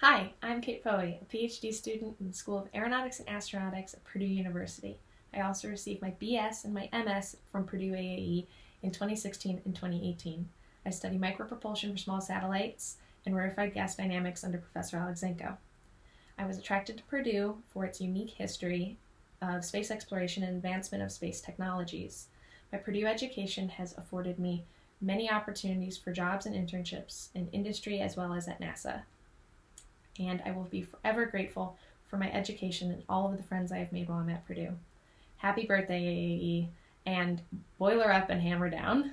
Hi, I'm Kate Poe, a PhD student in the School of Aeronautics and Astronautics at Purdue University. I also received my BS and my MS from Purdue AAE in 2016 and 2018. I study micropropulsion for small satellites and rarefied gas dynamics under Professor Alexeenko. I was attracted to Purdue for its unique history of space exploration and advancement of space technologies. My Purdue education has afforded me many opportunities for jobs and internships in industry as well as at NASA. And I will be forever grateful for my education and all of the friends I have made while I'm at Purdue. Happy birthday, AAE, and boiler up and hammer down.